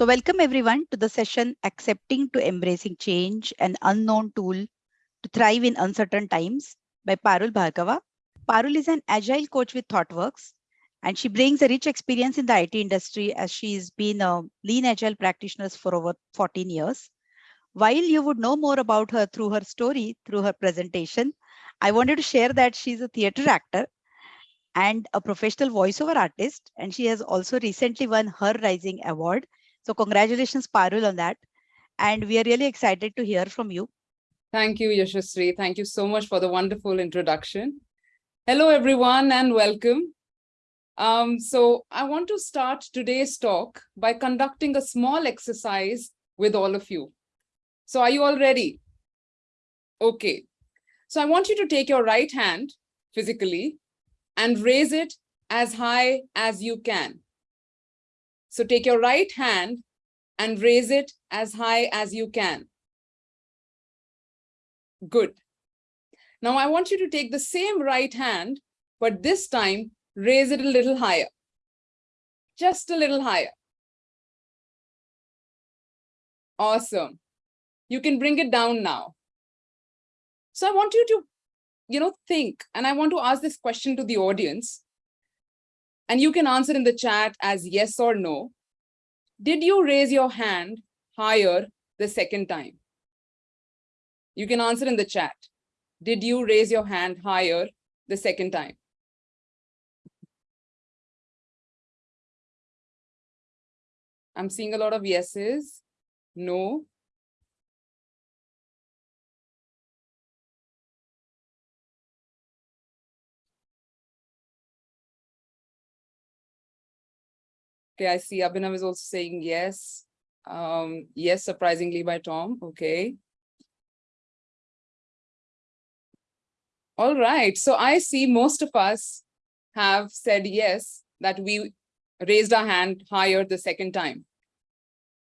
So welcome everyone to the session Accepting to Embracing Change, an unknown tool to thrive in uncertain times by Parul Bhargava. Parul is an agile coach with ThoughtWorks, and she brings a rich experience in the IT industry as she's been a lean agile practitioner for over 14 years. While you would know more about her through her story, through her presentation, I wanted to share that she's a theater actor and a professional voiceover artist, and she has also recently won her Rising Award. So congratulations, Parul, on that. And we are really excited to hear from you. Thank you, Yashasri. Thank you so much for the wonderful introduction. Hello, everyone, and welcome. Um, so I want to start today's talk by conducting a small exercise with all of you. So are you all ready? Okay. So I want you to take your right hand physically and raise it as high as you can. So take your right hand and raise it as high as you can. Good. Now I want you to take the same right hand, but this time raise it a little higher. Just a little higher. Awesome. You can bring it down now. So I want you to, you know, think, and I want to ask this question to the audience. And you can answer in the chat as yes or no. Did you raise your hand higher the second time? You can answer in the chat. Did you raise your hand higher the second time? I'm seeing a lot of yeses, no. Okay, I see Abhinav is also saying yes. Um, yes, surprisingly by Tom. Okay. All right, so I see most of us have said yes, that we raised our hand higher the second time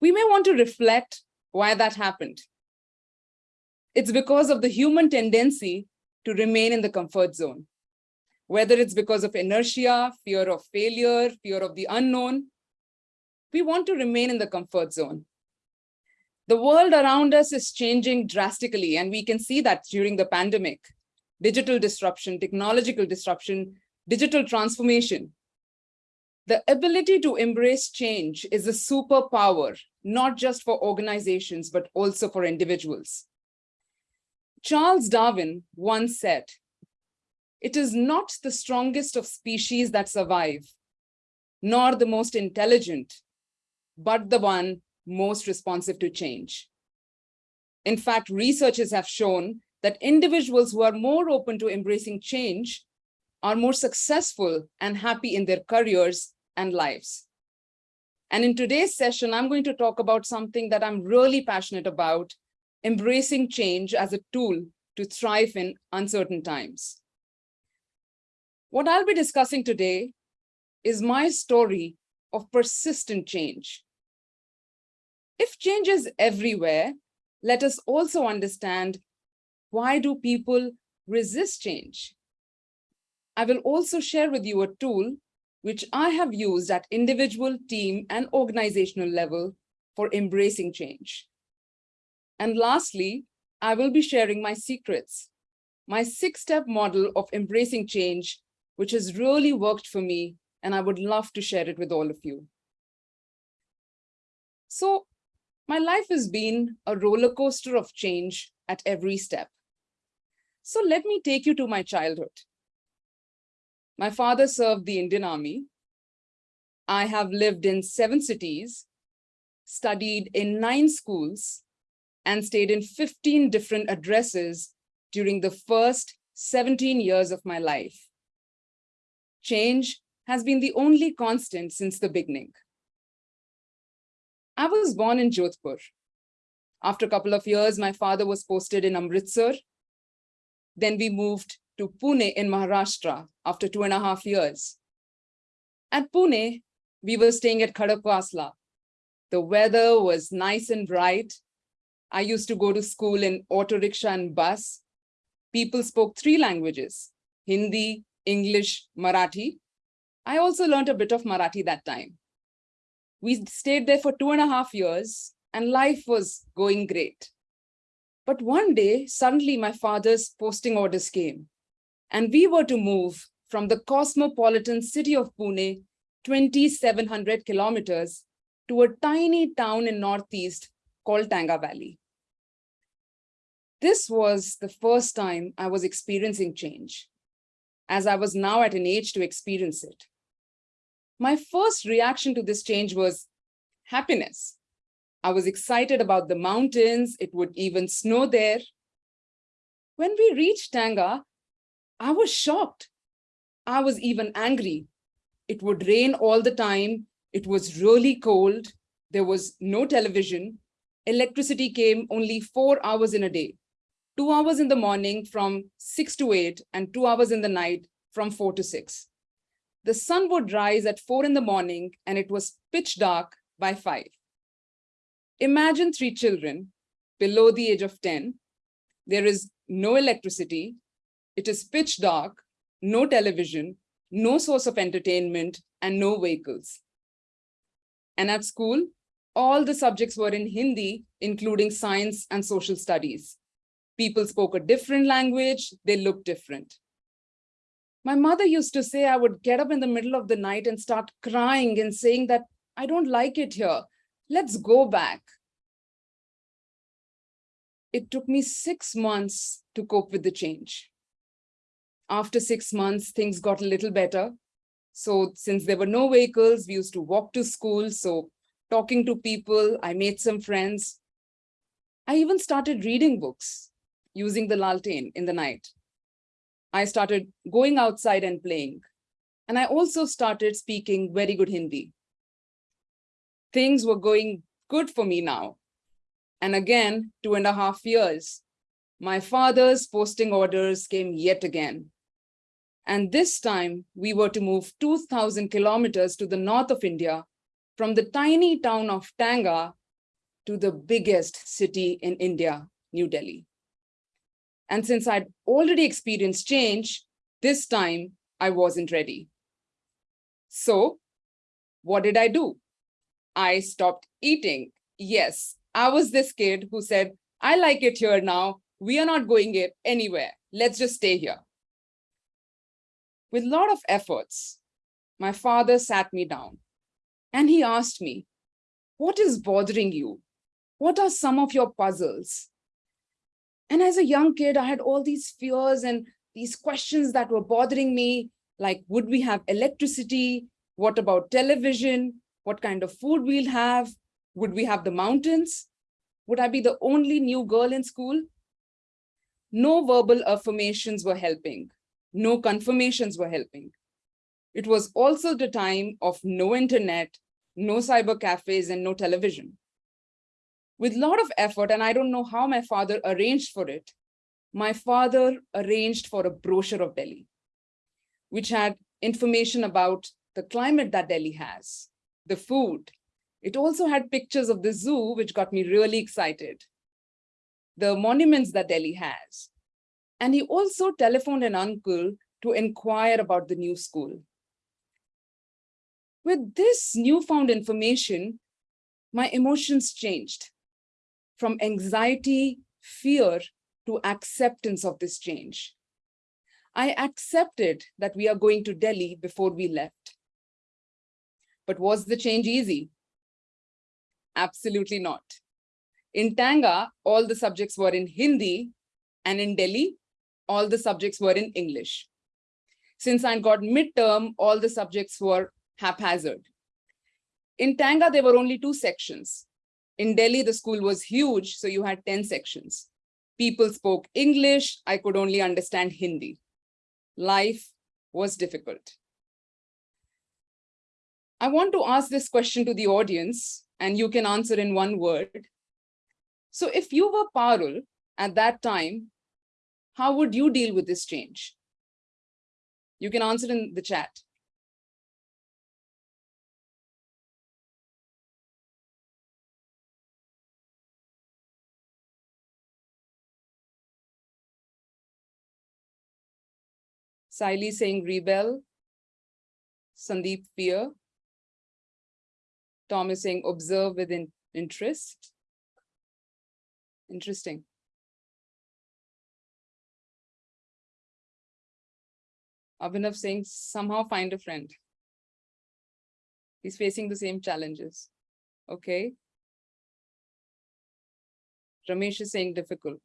we may want to reflect why that happened. It's because of the human tendency to remain in the comfort zone, whether it's because of inertia, fear of failure, fear of the unknown, we want to remain in the comfort zone. The world around us is changing drastically, and we can see that during the pandemic. Digital disruption, technological disruption, digital transformation. The ability to embrace change is a superpower, not just for organizations, but also for individuals. Charles Darwin once said, it is not the strongest of species that survive, nor the most intelligent, but the one most responsive to change. In fact, researchers have shown that individuals who are more open to embracing change are more successful and happy in their careers and lives. And in today's session, I'm going to talk about something that I'm really passionate about, embracing change as a tool to thrive in uncertain times. What I'll be discussing today is my story of persistent change. If change is everywhere, let us also understand why do people resist change? I will also share with you a tool which I have used at individual, team, and organizational level for embracing change. And lastly, I will be sharing my secrets, my six-step model of embracing change, which has really worked for me, and I would love to share it with all of you. So my life has been a roller coaster of change at every step. So let me take you to my childhood. My father served the Indian Army. I have lived in seven cities, studied in nine schools, and stayed in 15 different addresses during the first 17 years of my life. Change has been the only constant since the beginning. I was born in Jodhpur. After a couple of years, my father was posted in Amritsar. Then we moved to Pune in Maharashtra after two and a half years. At Pune, we were staying at Khadakwasla. The weather was nice and bright. I used to go to school in auto rickshaw and bus. People spoke three languages, Hindi, English, Marathi. I also learned a bit of Marathi that time. We stayed there for two and a half years and life was going great. But one day, suddenly my father's posting orders came and we were to move from the cosmopolitan city of Pune, 2,700 kilometers to a tiny town in Northeast called Tenga Valley. This was the first time I was experiencing change, as I was now at an age to experience it. My first reaction to this change was happiness. I was excited about the mountains, it would even snow there. When we reached Tenga, I was shocked. I was even angry. It would rain all the time. It was really cold. There was no television. Electricity came only four hours in a day two hours in the morning from six to eight and two hours in the night from four to six. The sun would rise at four in the morning and it was pitch dark by five. Imagine three children below the age of 10. There is no electricity. It is pitch dark, no television, no source of entertainment, and no vehicles. And at school, all the subjects were in Hindi, including science and social studies. People spoke a different language, they looked different. My mother used to say I would get up in the middle of the night and start crying and saying that I don't like it here. Let's go back. It took me six months to cope with the change. After six months, things got a little better. So since there were no vehicles, we used to walk to school. So talking to people, I made some friends. I even started reading books using the laltain in the night. I started going outside and playing. And I also started speaking very good Hindi. Things were going good for me now. And again, two and a half years, my father's posting orders came yet again. And this time we were to move 2000 kilometers to the north of India from the tiny town of Tenga to the biggest city in India, New Delhi. And since I'd already experienced change, this time I wasn't ready. So what did I do? I stopped eating. Yes, I was this kid who said, I like it here now. We are not going it anywhere. Let's just stay here. With a lot of efforts, my father sat me down and he asked me, what is bothering you? What are some of your puzzles? And as a young kid, I had all these fears and these questions that were bothering me, like, would we have electricity? What about television? What kind of food we'll have? Would we have the mountains? Would I be the only new girl in school? No verbal affirmations were helping. No confirmations were helping. It was also the time of no internet, no cyber cafes, and no television with a lot of effort, and I don't know how my father arranged for it, my father arranged for a brochure of Delhi, which had information about the climate that Delhi has, the food. It also had pictures of the zoo, which got me really excited, the monuments that Delhi has. And he also telephoned an uncle to inquire about the new school. With this newfound information, my emotions changed from anxiety, fear to acceptance of this change. I accepted that we are going to Delhi before we left. But was the change easy? Absolutely not. In Tenga, all the subjects were in Hindi, and in Delhi, all the subjects were in English. Since I got midterm, all the subjects were haphazard. In Tenga, there were only two sections, in Delhi, the school was huge, so you had 10 sections. People spoke English, I could only understand Hindi. Life was difficult. I want to ask this question to the audience, and you can answer in one word. So if you were Parul at that time, how would you deal with this change? You can answer in the chat. Siley saying rebel. Sandeep fear. Tom is saying observe with in- interest. Interesting. Abhinav saying somehow find a friend. He's facing the same challenges. Okay. Ramesh is saying difficult.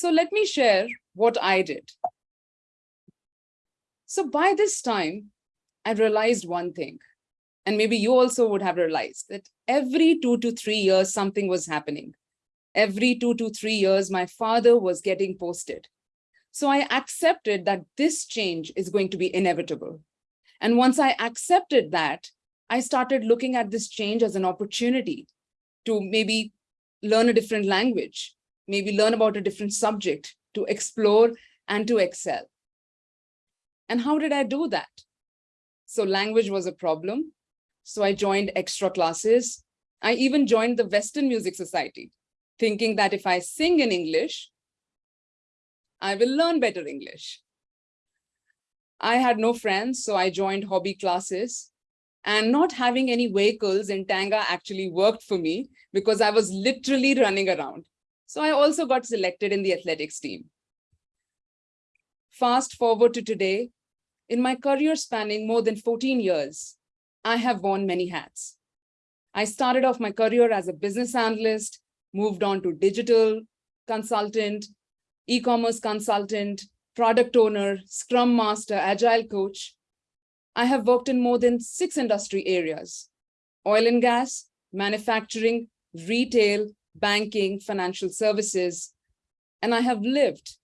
So let me share what I did. So by this time, I realized one thing, and maybe you also would have realized that every two to three years, something was happening. Every two to three years, my father was getting posted. So I accepted that this change is going to be inevitable. And once I accepted that, I started looking at this change as an opportunity to maybe learn a different language, maybe learn about a different subject, to explore and to excel. And how did I do that? So language was a problem. So I joined extra classes. I even joined the Western Music Society, thinking that if I sing in English, I will learn better English. I had no friends, so I joined hobby classes. And not having any vehicles in Tenga actually worked for me because I was literally running around. So I also got selected in the athletics team. Fast forward to today, in my career spanning more than 14 years, I have worn many hats. I started off my career as a business analyst, moved on to digital consultant, e-commerce consultant, product owner, scrum master, agile coach. I have worked in more than six industry areas, oil and gas, manufacturing, retail, banking, financial services, and I have lived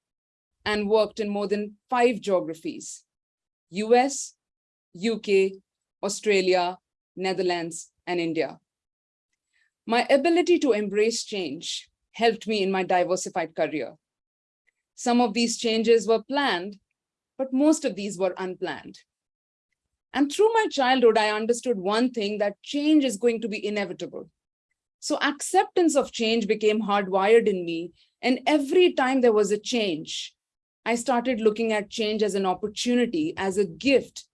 and worked in more than five geographies, US, UK, Australia, Netherlands, and India. My ability to embrace change helped me in my diversified career. Some of these changes were planned, but most of these were unplanned. And through my childhood, I understood one thing that change is going to be inevitable. So acceptance of change became hardwired in me. And every time there was a change, I started looking at change as an opportunity, as a gift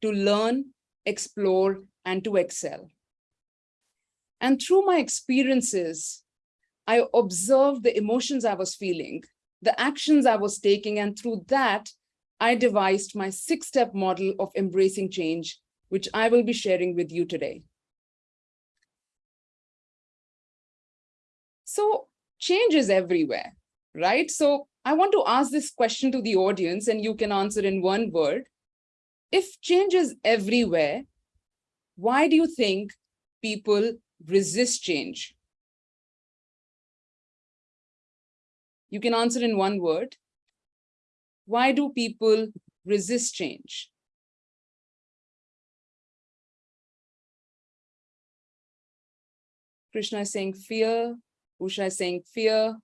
to learn, explore, and to excel. And through my experiences, I observed the emotions I was feeling the actions I was taking, and through that, I devised my six-step model of embracing change, which I will be sharing with you today. So change is everywhere, right? So I want to ask this question to the audience and you can answer in one word. If change is everywhere, why do you think people resist change? You can answer in one word. Why do people resist change? Krishna is saying fear. Usha is saying fear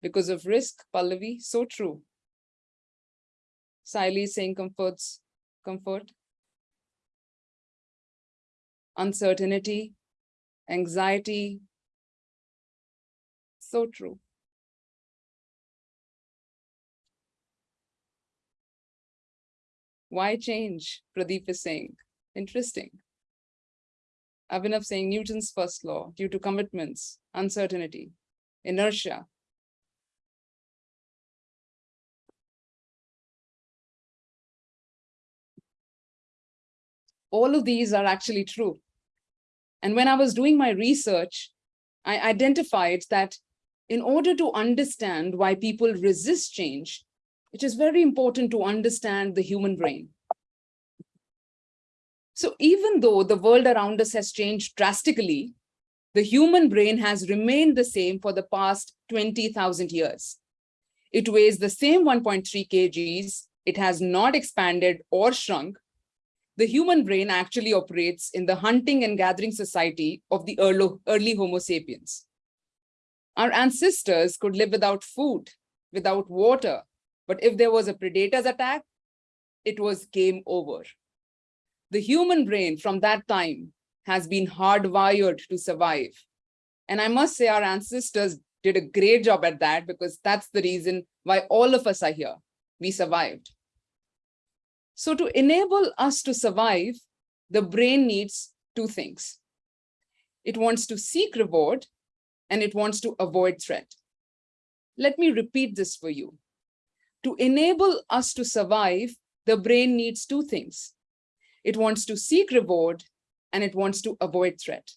because of risk. Pallavi, so true. Siley is saying comforts, comfort. Uncertainty, anxiety. So true. Why change? Pradeep is saying. Interesting. Abhinav saying Newton's first law due to commitments, uncertainty, inertia. All of these are actually true. And when I was doing my research, I identified that in order to understand why people resist change, it is very important to understand the human brain. So even though the world around us has changed drastically, the human brain has remained the same for the past 20,000 years. It weighs the same 1.3 kgs. It has not expanded or shrunk. The human brain actually operates in the hunting and gathering society of the early, early Homo sapiens. Our ancestors could live without food, without water, but if there was a predator's attack, it was game over. The human brain from that time has been hardwired to survive. And I must say our ancestors did a great job at that because that's the reason why all of us are here. We survived. So to enable us to survive, the brain needs two things. It wants to seek reward and it wants to avoid threat. Let me repeat this for you. To enable us to survive, the brain needs two things. It wants to seek reward and it wants to avoid threat.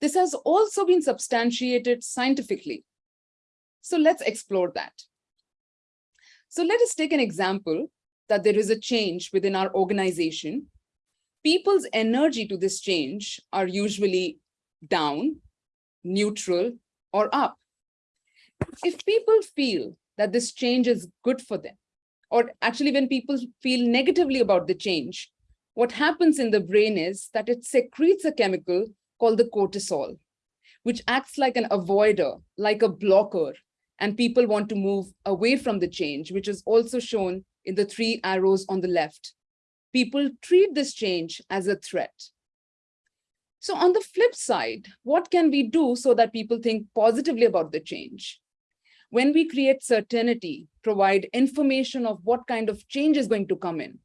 This has also been substantiated scientifically. So let's explore that. So let us take an example that there is a change within our organization. People's energy to this change are usually down, neutral, or up. If people feel that this change is good for them, or actually when people feel negatively about the change, what happens in the brain is that it secretes a chemical called the cortisol, which acts like an avoider, like a blocker, and people want to move away from the change, which is also shown in the three arrows on the left. People treat this change as a threat. So on the flip side, what can we do so that people think positively about the change? When we create certainty, provide information of what kind of change is going to come in.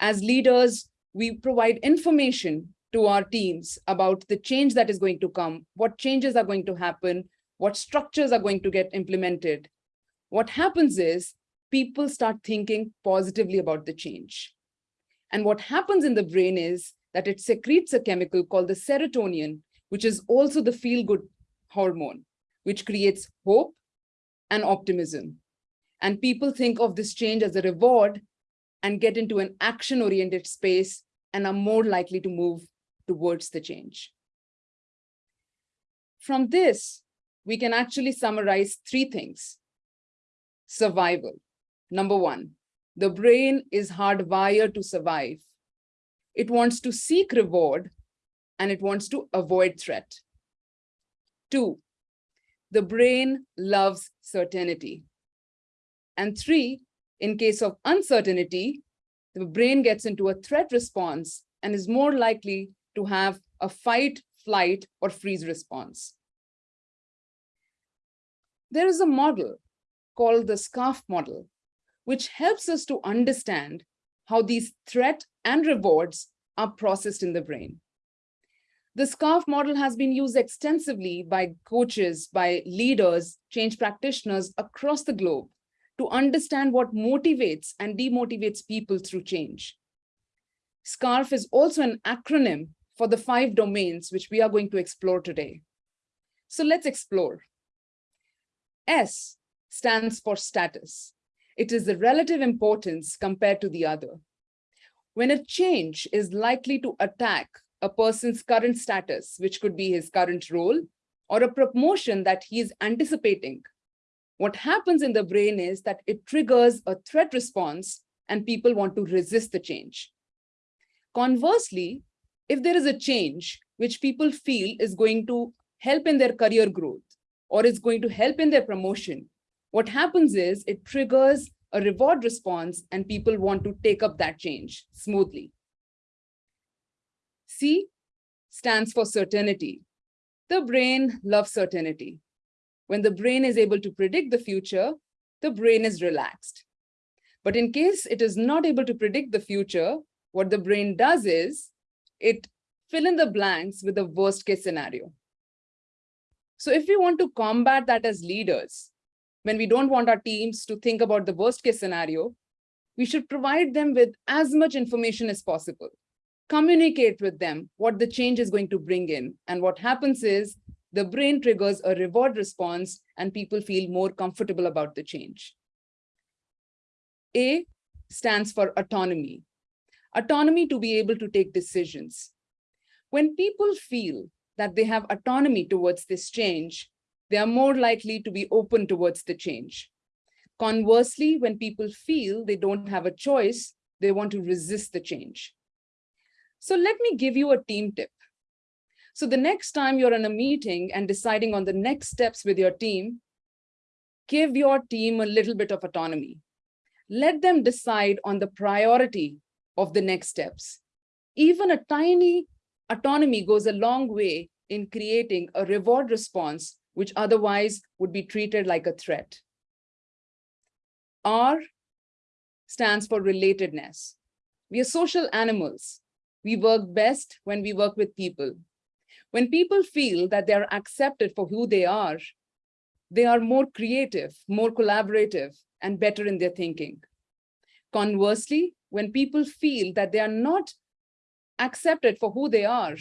As leaders, we provide information to our teams about the change that is going to come, what changes are going to happen, what structures are going to get implemented. What happens is people start thinking positively about the change. And what happens in the brain is that it secretes a chemical called the serotonin, which is also the feel-good hormone, which creates hope and optimism. And people think of this change as a reward and get into an action-oriented space and are more likely to move towards the change. From this, we can actually summarize three things. Survival. Number one, the brain is hardwired to survive. It wants to seek reward and it wants to avoid threat. Two, the brain loves certainty. And three, in case of uncertainty, the brain gets into a threat response and is more likely to have a fight, flight, or freeze response. There is a model called the SCARF model, which helps us to understand how these threat and rewards are processed in the brain. The SCARF model has been used extensively by coaches, by leaders, change practitioners across the globe to understand what motivates and demotivates people through change. SCARF is also an acronym for the five domains which we are going to explore today. So let's explore. S stands for status. It is the relative importance compared to the other. When a change is likely to attack a person's current status, which could be his current role, or a promotion that he is anticipating, what happens in the brain is that it triggers a threat response and people want to resist the change. Conversely, if there is a change which people feel is going to help in their career growth or is going to help in their promotion, what happens is it triggers a reward response and people want to take up that change smoothly. C stands for certainty. The brain loves certainty. When the brain is able to predict the future, the brain is relaxed. But in case it is not able to predict the future, what the brain does is it fill in the blanks with the worst case scenario. So if we want to combat that as leaders, when we don't want our teams to think about the worst case scenario, we should provide them with as much information as possible. Communicate with them what the change is going to bring in. And what happens is the brain triggers a reward response and people feel more comfortable about the change. A stands for autonomy. Autonomy to be able to take decisions. When people feel that they have autonomy towards this change, they are more likely to be open towards the change. Conversely, when people feel they don't have a choice, they want to resist the change. So let me give you a team tip. So the next time you're in a meeting and deciding on the next steps with your team, give your team a little bit of autonomy. Let them decide on the priority of the next steps. Even a tiny autonomy goes a long way in creating a reward response which otherwise would be treated like a threat. R stands for relatedness. We are social animals. We work best when we work with people. When people feel that they are accepted for who they are, they are more creative, more collaborative, and better in their thinking. Conversely, when people feel that they are not accepted for who they are,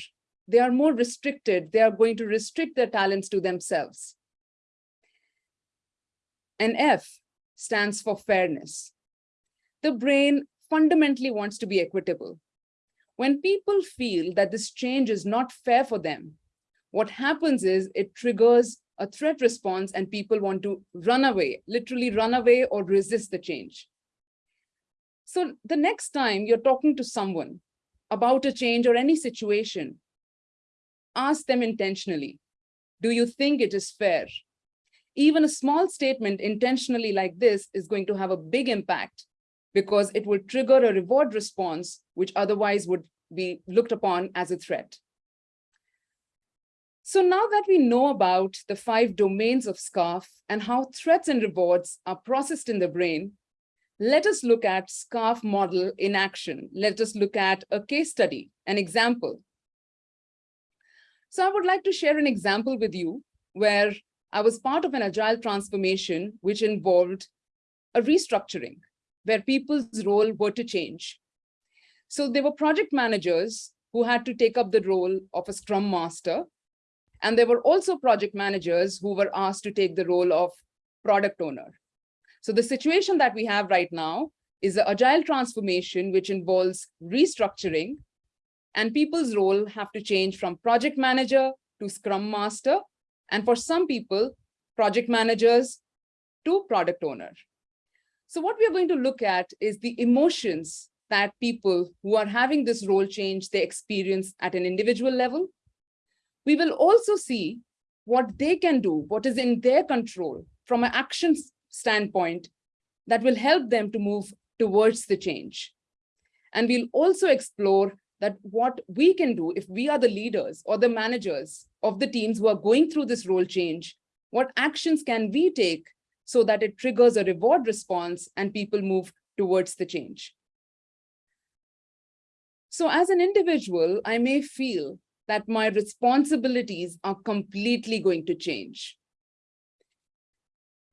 they are more restricted. They are going to restrict their talents to themselves. And F stands for fairness. The brain fundamentally wants to be equitable. When people feel that this change is not fair for them, what happens is it triggers a threat response and people want to run away, literally run away or resist the change. So the next time you're talking to someone about a change or any situation, ask them intentionally, do you think it is fair? Even a small statement intentionally like this is going to have a big impact because it will trigger a reward response, which otherwise would be looked upon as a threat. So now that we know about the five domains of SCARF and how threats and rewards are processed in the brain, let us look at SCARF model in action. Let us look at a case study, an example. So I would like to share an example with you where I was part of an agile transformation, which involved a restructuring where people's role were to change. So there were project managers who had to take up the role of a scrum master. And there were also project managers who were asked to take the role of product owner. So the situation that we have right now is the agile transformation, which involves restructuring and people's role have to change from project manager to scrum master. And for some people, project managers to product owner. So what we are going to look at is the emotions that people who are having this role change, they experience at an individual level. We will also see what they can do, what is in their control from an action standpoint that will help them to move towards the change. And we'll also explore that what we can do if we are the leaders or the managers of the teams who are going through this role change, what actions can we take so that it triggers a reward response and people move towards the change. So as an individual, I may feel that my responsibilities are completely going to change.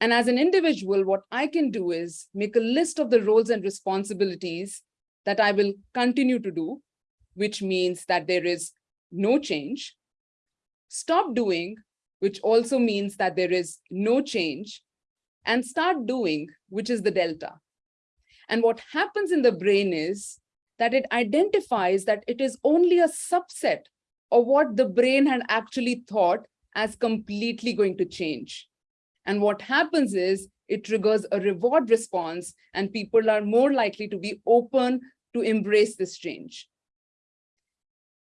And as an individual, what I can do is make a list of the roles and responsibilities that I will continue to do, which means that there is no change. Stop doing, which also means that there is no change and start doing, which is the delta. And what happens in the brain is that it identifies that it is only a subset of what the brain had actually thought as completely going to change. And what happens is it triggers a reward response and people are more likely to be open to embrace this change.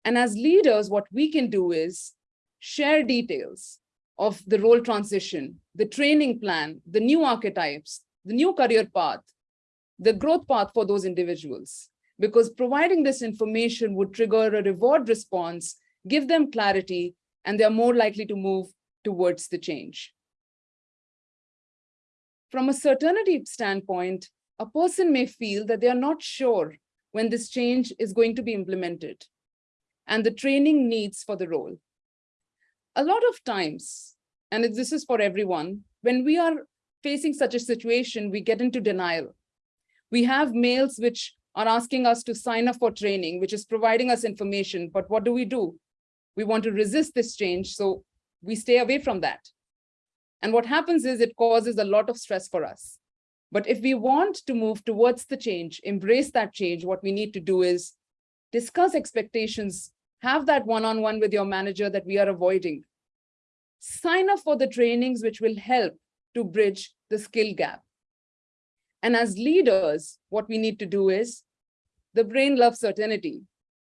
And as leaders, what we can do is share details of the role transition, the training plan, the new archetypes, the new career path, the growth path for those individuals. Because providing this information would trigger a reward response, give them clarity, and they're more likely to move towards the change. From a certainty standpoint, a person may feel that they are not sure when this change is going to be implemented and the training needs for the role a lot of times, and this is for everyone, when we are facing such a situation, we get into denial. We have mails which are asking us to sign up for training, which is providing us information. But what do we do? We want to resist this change, so we stay away from that. And what happens is it causes a lot of stress for us. But if we want to move towards the change, embrace that change, what we need to do is discuss expectations have that one-on-one -on -one with your manager that we are avoiding. Sign up for the trainings which will help to bridge the skill gap. And as leaders, what we need to do is, the brain loves certainty.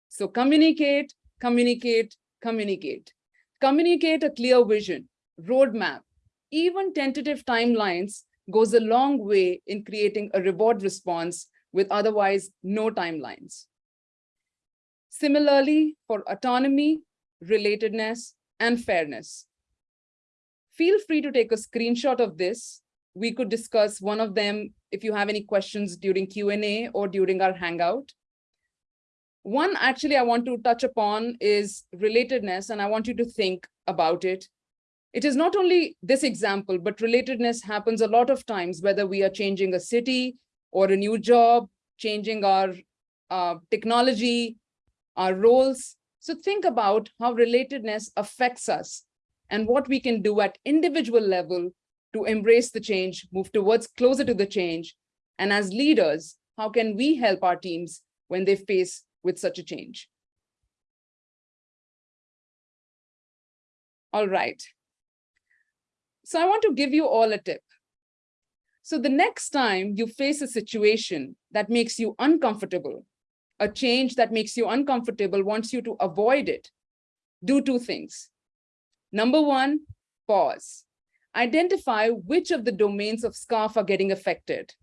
So communicate, communicate, communicate. Communicate a clear vision, roadmap, even tentative timelines goes a long way in creating a reward response with otherwise no timelines. Similarly, for autonomy, relatedness, and fairness. Feel free to take a screenshot of this. We could discuss one of them if you have any questions during Q&A or during our Hangout. One actually I want to touch upon is relatedness, and I want you to think about it. It is not only this example, but relatedness happens a lot of times, whether we are changing a city or a new job, changing our uh, technology, our roles. So think about how relatedness affects us and what we can do at individual level to embrace the change, move towards closer to the change. And as leaders, how can we help our teams when they face with such a change? All right. So I want to give you all a tip. So the next time you face a situation that makes you uncomfortable, a change that makes you uncomfortable, wants you to avoid it, do two things. Number one, pause. Identify which of the domains of SCARF are getting affected.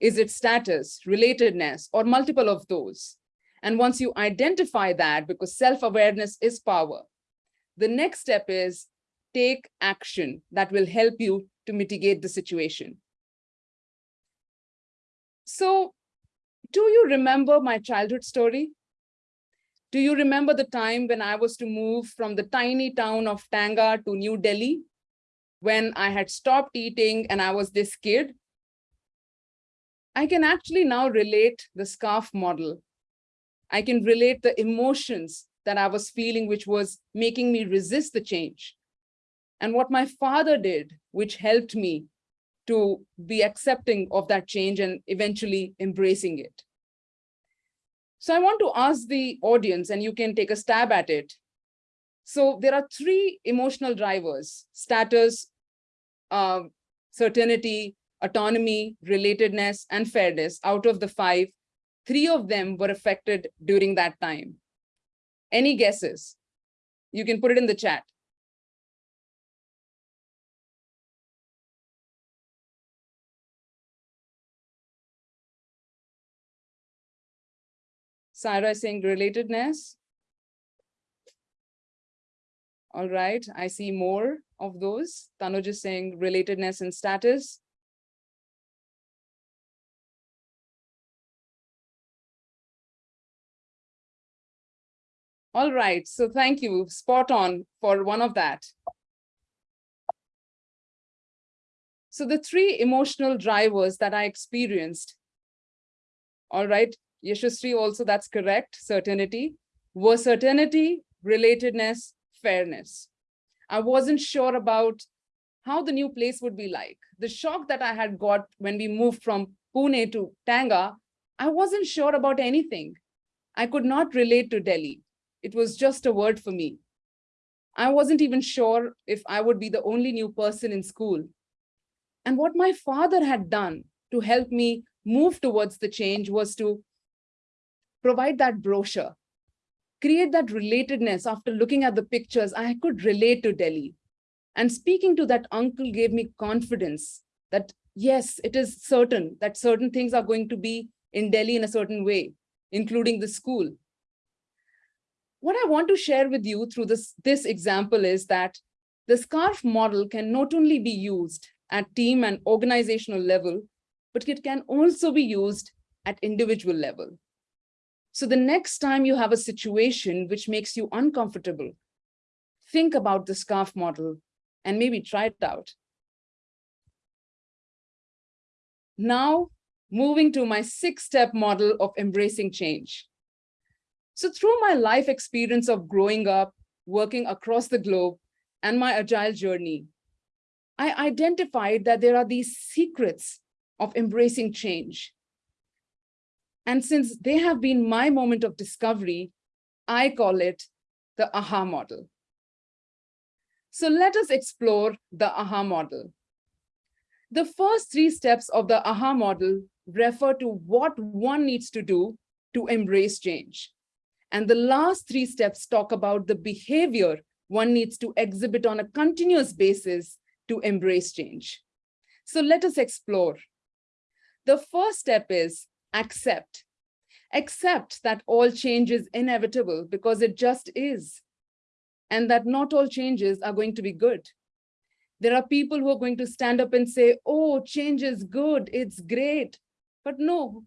Is it status, relatedness, or multiple of those? And once you identify that, because self-awareness is power, the next step is take action that will help you to mitigate the situation. So do you remember my childhood story? Do you remember the time when I was to move from the tiny town of Tenga to New Delhi? When I had stopped eating and I was this kid? I can actually now relate the scarf model. I can relate the emotions that I was feeling, which was making me resist the change. And what my father did, which helped me to be accepting of that change and eventually embracing it. So I want to ask the audience, and you can take a stab at it. So there are three emotional drivers, status, uh, certainty, autonomy, relatedness, and fairness. Out of the five, three of them were affected during that time. Any guesses? You can put it in the chat. Sarah is saying relatedness. All right, I see more of those. Tanuj is saying relatedness and status. All right, so thank you, spot on for one of that. So the three emotional drivers that I experienced, all right, Yashasri also, that's correct, certainty, was certainty, relatedness, fairness. I wasn't sure about how the new place would be like. The shock that I had got when we moved from Pune to Tenga, I wasn't sure about anything. I could not relate to Delhi. It was just a word for me. I wasn't even sure if I would be the only new person in school. And what my father had done to help me move towards the change was to provide that brochure, create that relatedness after looking at the pictures, I could relate to Delhi. And speaking to that uncle gave me confidence that yes, it is certain that certain things are going to be in Delhi in a certain way, including the school. What I want to share with you through this, this example is that the SCARF model can not only be used at team and organizational level, but it can also be used at individual level. So the next time you have a situation which makes you uncomfortable, think about the SCARF model and maybe try it out. Now, moving to my six-step model of embracing change. So through my life experience of growing up, working across the globe, and my agile journey, I identified that there are these secrets of embracing change and since they have been my moment of discovery, I call it the AHA model. So let us explore the AHA model. The first three steps of the AHA model refer to what one needs to do to embrace change. And the last three steps talk about the behavior one needs to exhibit on a continuous basis to embrace change. So let us explore. The first step is accept. Accept that all change is inevitable because it just is. And that not all changes are going to be good. There are people who are going to stand up and say, oh, change is good, it's great. But no,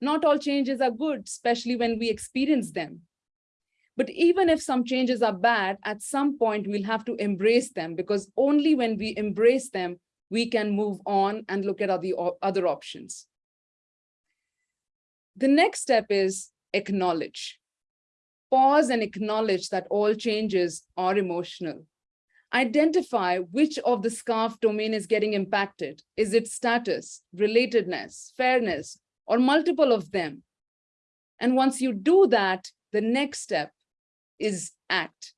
not all changes are good, especially when we experience them. But even if some changes are bad, at some point we'll have to embrace them because only when we embrace them, we can move on and look at other, other options. The next step is acknowledge. Pause and acknowledge that all changes are emotional. Identify which of the SCARF domain is getting impacted. Is it status, relatedness, fairness, or multiple of them? And once you do that, the next step is act.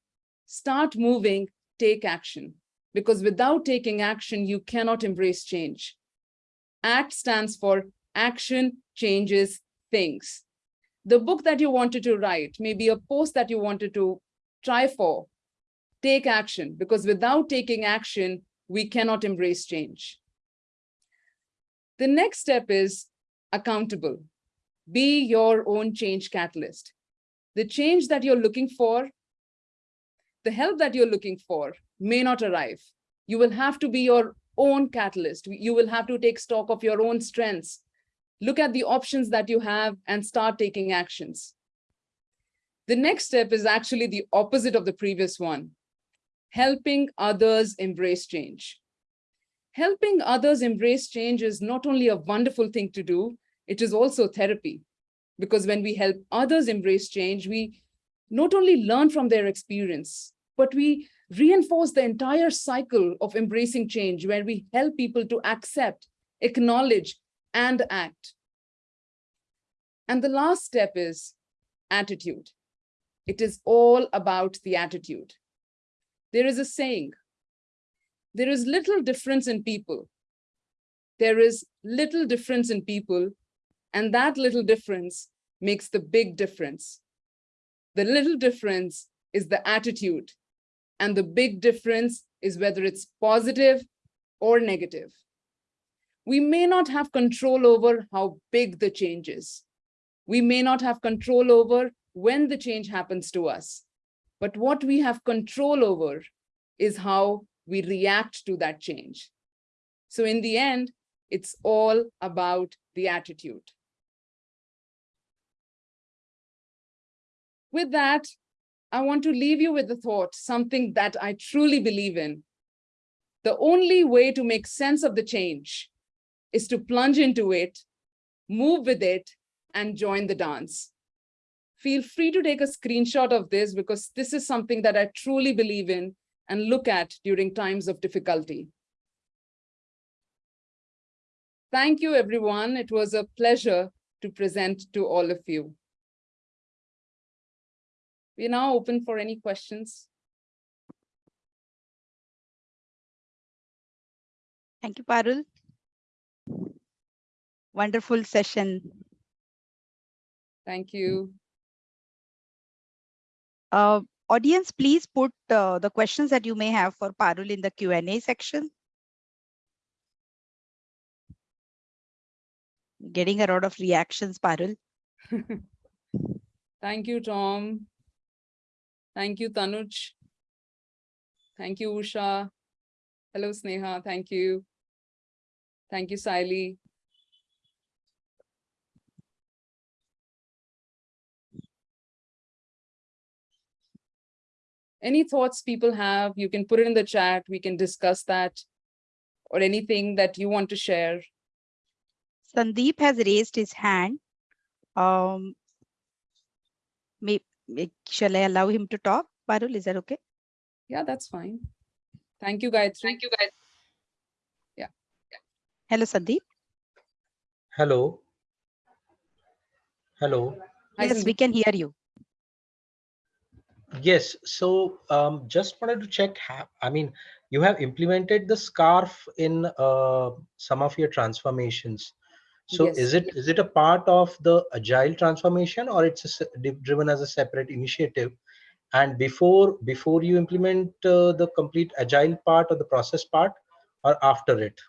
Start moving, take action. Because without taking action, you cannot embrace change. ACT stands for action changes things. The book that you wanted to write, maybe a post that you wanted to try for, take action because without taking action, we cannot embrace change. The next step is accountable. Be your own change catalyst. The change that you're looking for, the help that you're looking for may not arrive. You will have to be your own catalyst. You will have to take stock of your own strengths. Look at the options that you have and start taking actions. The next step is actually the opposite of the previous one helping others embrace change. Helping others embrace change is not only a wonderful thing to do, it is also therapy. Because when we help others embrace change, we not only learn from their experience, but we reinforce the entire cycle of embracing change where we help people to accept, acknowledge, and act. And the last step is attitude. It is all about the attitude. There is a saying, there is little difference in people. There is little difference in people, and that little difference makes the big difference. The little difference is the attitude, and the big difference is whether it's positive or negative. We may not have control over how big the change is. We may not have control over when the change happens to us. But what we have control over is how we react to that change. So in the end, it's all about the attitude. With that, I want to leave you with the thought, something that I truly believe in. The only way to make sense of the change is to plunge into it, move with it, and join the dance feel free to take a screenshot of this because this is something that I truly believe in and look at during times of difficulty. Thank you, everyone. It was a pleasure to present to all of you. We're now open for any questions. Thank you, Parul. Wonderful session. Thank you. Uh, audience, please put uh, the questions that you may have for Parul in the Q&A section. Getting a lot of reactions, Parul. Thank you, Tom. Thank you, Tanuj. Thank you, Usha. Hello, Sneha. Thank you. Thank you, Siley. any thoughts people have, you can put it in the chat. We can discuss that or anything that you want to share. Sandeep has raised his hand. Um, may, may, shall I allow him to talk? Parul, is that okay? Yeah, that's fine. Thank you, guys. Thank you, guys. Yeah. yeah. Hello, Sandeep. Hello. Hello. Yes, we can hear you. Yes, so um, just wanted to check, I mean, you have implemented the scarf in uh, some of your transformations. So yes. is it is it a part of the agile transformation or it's a, driven as a separate initiative? And before before you implement uh, the complete agile part or the process part or after it?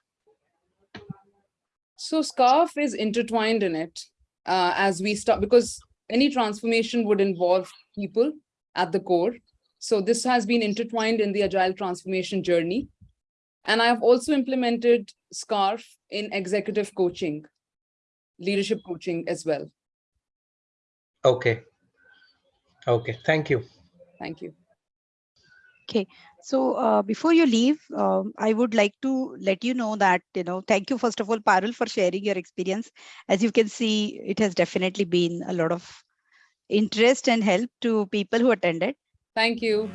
So scarf is intertwined in it uh, as we start because any transformation would involve people at the core. So this has been intertwined in the agile transformation journey. And I've also implemented SCARF in executive coaching, leadership coaching as well. Okay. Okay, thank you. Thank you. Okay, so uh, before you leave, um, I would like to let you know that, you know, thank you, first of all, Parul, for sharing your experience. As you can see, it has definitely been a lot of interest and help to people who attended. Thank you.